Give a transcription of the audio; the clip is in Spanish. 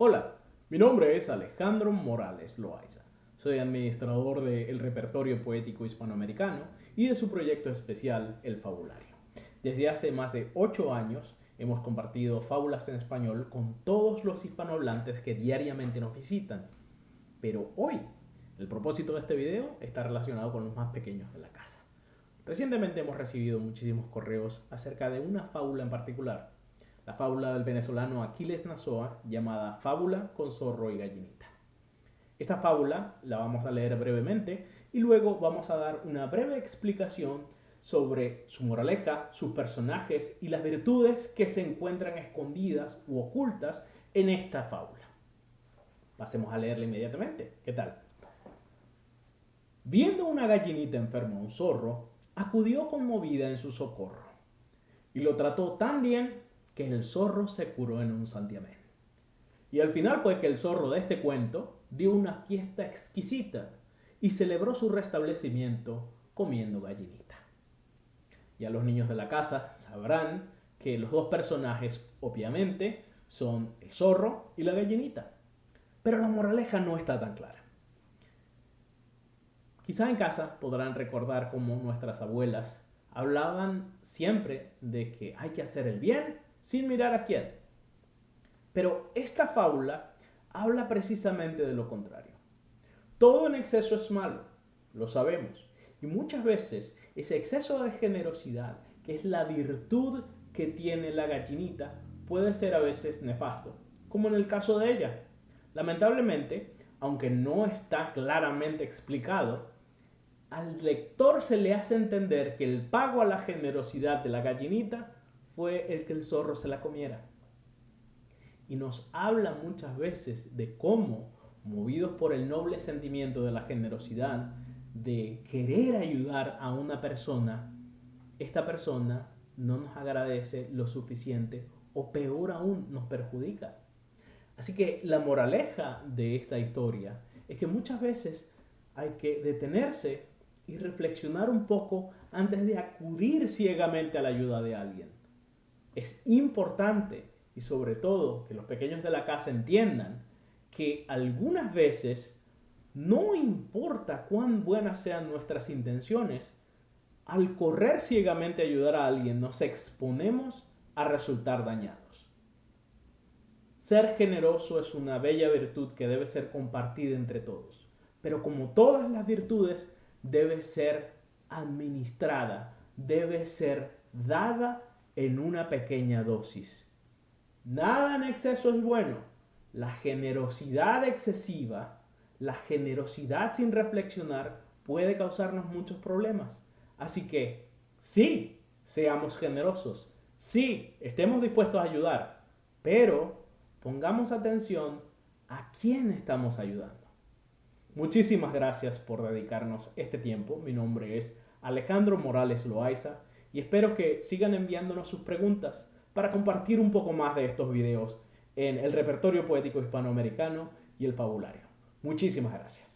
Hola, mi nombre es Alejandro Morales Loaiza. Soy administrador del Repertorio Poético Hispanoamericano y de su proyecto especial El Fabulario. Desde hace más de 8 años hemos compartido fábulas en español con todos los hispanohablantes que diariamente nos visitan. Pero hoy, el propósito de este video está relacionado con los más pequeños de la casa. Recientemente hemos recibido muchísimos correos acerca de una fábula en particular la fábula del venezolano Aquiles Nazoa llamada Fábula con zorro y gallinita. Esta fábula la vamos a leer brevemente y luego vamos a dar una breve explicación sobre su moraleja, sus personajes y las virtudes que se encuentran escondidas u ocultas en esta fábula. Pasemos a leerla inmediatamente. ¿Qué tal? Viendo una gallinita enferma a un zorro, acudió conmovida en su socorro y lo trató tan bien que el zorro se curó en un santiamén. Y al final fue que el zorro de este cuento dio una fiesta exquisita y celebró su restablecimiento comiendo gallinita. Ya los niños de la casa sabrán que los dos personajes obviamente son el zorro y la gallinita. Pero la moraleja no está tan clara. Quizá en casa podrán recordar cómo nuestras abuelas hablaban siempre de que hay que hacer el bien sin mirar a quién. Pero esta fábula habla precisamente de lo contrario. Todo en exceso es malo, lo sabemos. Y muchas veces ese exceso de generosidad, que es la virtud que tiene la gallinita, puede ser a veces nefasto, como en el caso de ella. Lamentablemente, aunque no está claramente explicado, al lector se le hace entender que el pago a la generosidad de la gallinita fue el que el zorro se la comiera. Y nos habla muchas veces de cómo, movidos por el noble sentimiento de la generosidad, de querer ayudar a una persona, esta persona no nos agradece lo suficiente o peor aún nos perjudica. Así que la moraleja de esta historia es que muchas veces hay que detenerse y reflexionar un poco antes de acudir ciegamente a la ayuda de alguien es importante y sobre todo que los pequeños de la casa entiendan que algunas veces no importa cuán buenas sean nuestras intenciones, al correr ciegamente a ayudar a alguien nos exponemos a resultar dañados. Ser generoso es una bella virtud que debe ser compartida entre todos, pero como todas las virtudes debe ser administrada, debe ser dada en una pequeña dosis. Nada en exceso es bueno. La generosidad excesiva, la generosidad sin reflexionar puede causarnos muchos problemas. Así que sí, seamos generosos. Sí, estemos dispuestos a ayudar. Pero pongamos atención a quién estamos ayudando. Muchísimas gracias por dedicarnos este tiempo. Mi nombre es Alejandro Morales Loaiza y espero que sigan enviándonos sus preguntas para compartir un poco más de estos videos en el repertorio poético hispanoamericano y el fabulario. Muchísimas gracias.